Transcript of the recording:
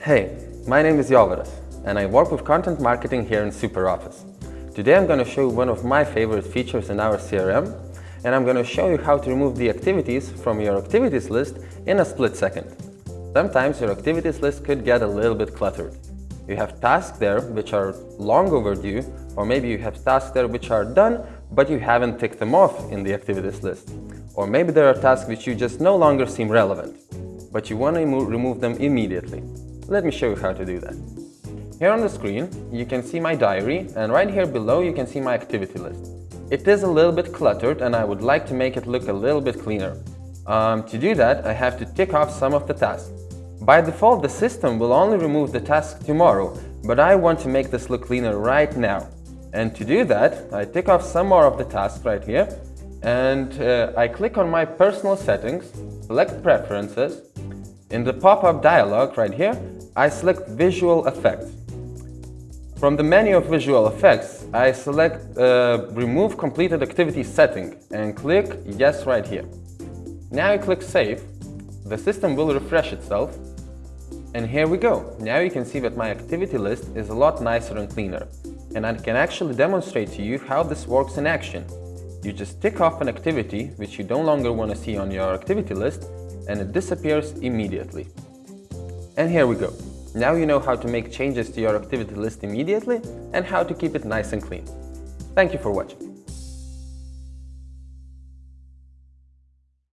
Hey, my name is Jovaras and I work with content marketing here in SuperOffice. Today I'm going to show you one of my favorite features in our CRM and I'm going to show you how to remove the activities from your activities list in a split second. Sometimes your activities list could get a little bit cluttered. You have tasks there which are long overdue or maybe you have tasks there which are done but you haven't ticked them off in the activities list. Or maybe there are tasks which you just no longer seem relevant, but you want to remove them immediately. Let me show you how to do that. Here on the screen, you can see my diary, and right here below you can see my activity list. It is a little bit cluttered and I would like to make it look a little bit cleaner. Um, to do that, I have to tick off some of the tasks. By default, the system will only remove the task tomorrow, but I want to make this look cleaner right now. And to do that, I tick off some more of the tasks right here, and uh, I click on my personal settings, select preferences. In the pop-up dialog right here, I select Visual Effects. From the menu of Visual Effects, I select uh, Remove Completed Activity Setting and click Yes right here. Now I click Save. The system will refresh itself. And here we go. Now you can see that my activity list is a lot nicer and cleaner. And I can actually demonstrate to you how this works in action. You just tick off an activity which you no longer want to see on your activity list and it disappears immediately. And here we go. Now you know how to make changes to your activity list immediately and how to keep it nice and clean. Thank you for watching.